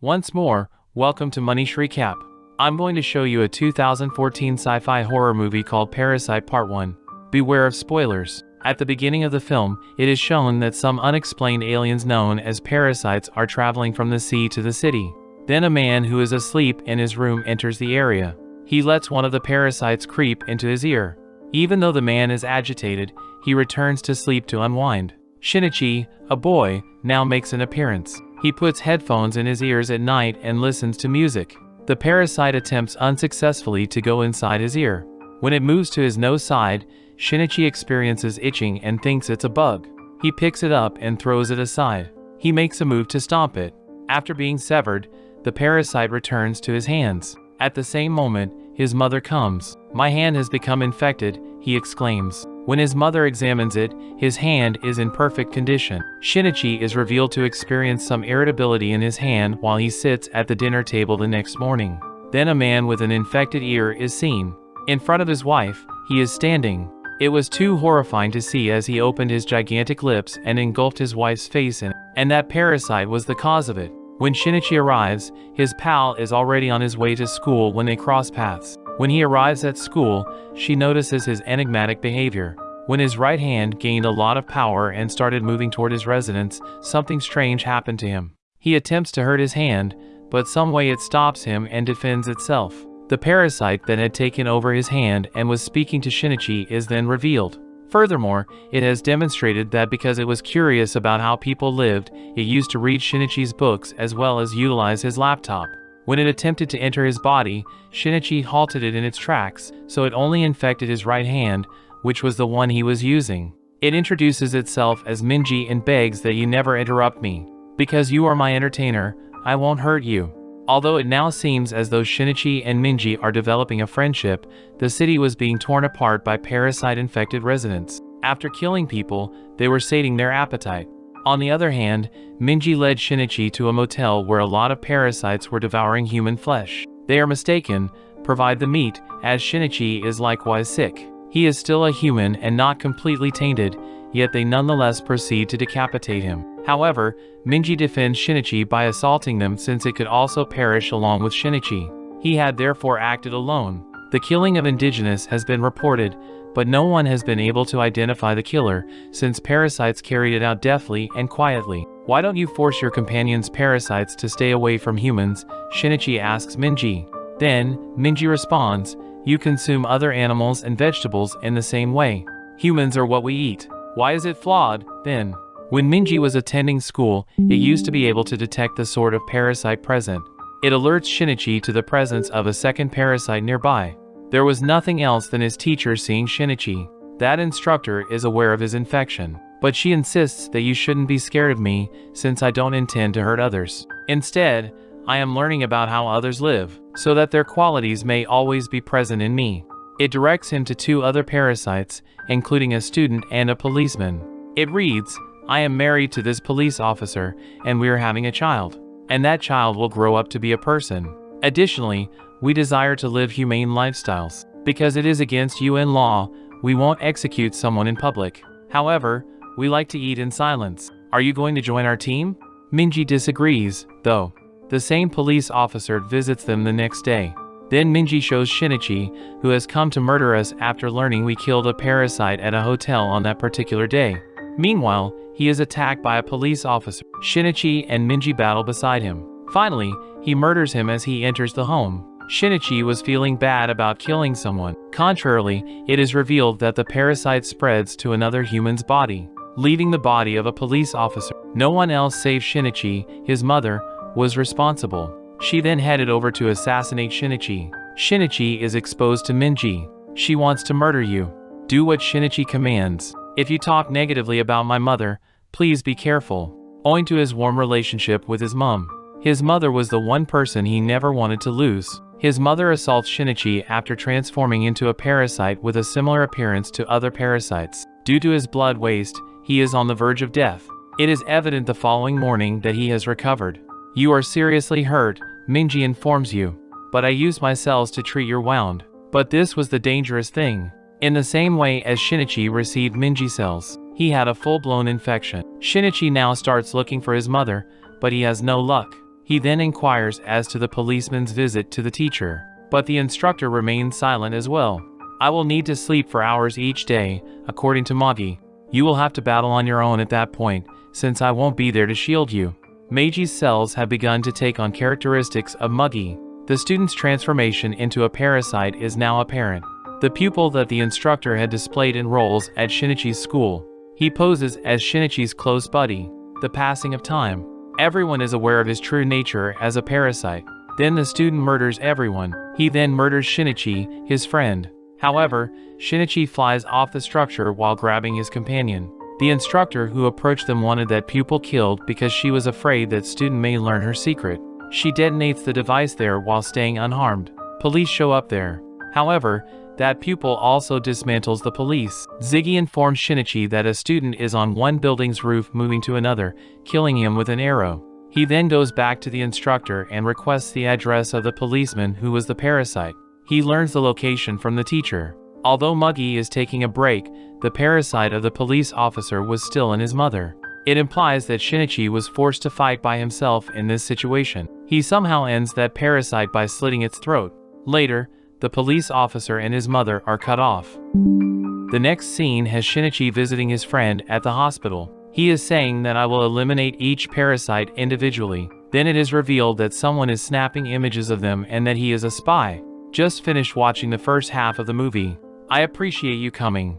Once more, welcome to Manish Recap. I'm going to show you a 2014 sci-fi horror movie called Parasyte Part 1. Beware of spoilers. At the beginning of the film, it is shown that some unexplained aliens known as parasites are traveling from the sea to the city. Then a man who is asleep in his room enters the area. He lets one of the parasites creep into his ear. Even though the man is agitated, he returns to sleep to unwind. Shinichi, a boy, now makes an appearance. He puts headphones in his ears at night and listens to music. The parasite attempts unsuccessfully to go inside his ear. When it moves to his nose side, Shinichi experiences itching and thinks it's a bug. He picks it up and throws it aside. He makes a move to stomp it. After being severed, the parasite returns to his hands. At the same moment, his mother comes. My hand has become infected, he exclaims. When his mother examines it, his hand is in perfect condition. Shinichi is revealed to experience some irritability in his hand while he sits at the dinner table the next morning. Then a man with an infected ear is seen. In front of his wife, he is standing. It was too horrifying to see as he opened his gigantic lips and engulfed his wife's face in it, and that parasite was the cause of it. When Shinichi arrives, his pal is already on his way to school when they cross paths. When he arrives at school, she notices his enigmatic behavior. When his right hand gained a lot of power and started moving toward his residence, something strange happened to him. He attempts to hurt his hand, but some way it stops him and defends itself. The parasite that had taken over his hand and was speaking to Shinichi is then revealed. Furthermore, it has demonstrated that because it was curious about how people lived, it used to read Shinichi's books as well as utilize his laptop. When it attempted to enter his body, Shinichi halted it in its tracks, so it only infected his right hand, which was the one he was using. It introduces itself as Minji and begs that you never interrupt me. Because you are my entertainer, I won't hurt you. Although it now seems as though Shinichi and Minji are developing a friendship, the city was being torn apart by parasite-infected residents. After killing people, they were sating their appetite. On the other hand, Minji led Shinichi to a motel where a lot of parasites were devouring human flesh. They are mistaken, provide the meat, as Shinichi is likewise sick. He is still a human and not completely tainted, yet they nonetheless proceed to decapitate him. However, Minji defends Shinichi by assaulting them since it could also perish along with Shinichi. He had therefore acted alone. The killing of indigenous has been reported, but no one has been able to identify the killer, since parasites carried it out deftly and quietly. Why don't you force your companion's parasites to stay away from humans, Shinichi asks Minji. Then, Minji responds, you consume other animals and vegetables in the same way. Humans are what we eat. Why is it flawed, then? When Minji was attending school, it used to be able to detect the sort of parasite present. It alerts Shinichi to the presence of a second parasite nearby. There was nothing else than his teacher seeing Shinichi. That instructor is aware of his infection, but she insists that you shouldn't be scared of me since I don't intend to hurt others. Instead, I am learning about how others live, so that their qualities may always be present in me. It directs him to two other parasites, including a student and a policeman. It reads, I am married to this police officer, and we are having a child. And that child will grow up to be a person. Additionally, we desire to live humane lifestyles. Because it is against UN law, we won't execute someone in public. However, we like to eat in silence. Are you going to join our team? Minji disagrees, though. The same police officer visits them the next day. Then Minji shows Shinichi, who has come to murder us after learning we killed a parasite at a hotel on that particular day. Meanwhile, he is attacked by a police officer. Shinichi and Minji battle beside him. Finally, he murders him as he enters the home. Shinichi was feeling bad about killing someone. Contrarily, it is revealed that the parasite spreads to another human's body, leaving the body of a police officer. No one else save Shinichi, his mother, was responsible. She then headed over to assassinate Shinichi. Shinichi is exposed to Minji. She wants to murder you. Do what Shinichi commands. If you talk negatively about my mother, please be careful. Owing to his warm relationship with his mom, his mother was the one person he never wanted to lose. His mother assaults Shinichi after transforming into a parasite with a similar appearance to other parasites. Due to his blood waste, he is on the verge of death. It is evident the following morning that he has recovered. You are seriously hurt, Minji informs you. But I used my cells to treat your wound. But this was the dangerous thing. In the same way as Shinichi received Minji cells, he had a full-blown infection. Shinichi now starts looking for his mother, but he has no luck. He then inquires as to the policeman's visit to the teacher, but the instructor remains silent as well. I will need to sleep for hours each day, according to Migi. You will have to battle on your own at that point, since I won't be there to shield you. Migi's cells have begun to take on characteristics of Migi. The student's transformation into a parasite is now apparent. The pupil that the instructor had displayed enrolls at Shinichi's school. He poses as Shinichi's close buddy. The passing of time. Everyone is aware of his true nature as a parasite. Then the student murders everyone. He then murders Shinichi, his friend. However, Shinichi flies off the structure while grabbing his companion. The instructor who approached them wanted that pupil killed because she was afraid that student may learn her secret. She detonates the device there while staying unharmed. Police show up there. However, that pupil also dismantles the police. Ziggy informs Shinichi that a student is on one building's roof moving to another, killing him with an arrow. He then goes back to the instructor and requests the address of the policeman who was the parasite. He learns the location from the teacher. Although Migi is taking a break, the parasite of the police officer was still in his mother. It implies that Shinichi was forced to fight by himself in this situation. He somehow ends that parasite by slitting its throat. Later, the police officer and his mother are cut off. The next scene has Shinichi visiting his friend at the hospital. He is saying that I will eliminate each parasite individually. Then it is revealed that someone is snapping images of them and that he is a spy. Just finished watching the first half of the movie. I appreciate you coming.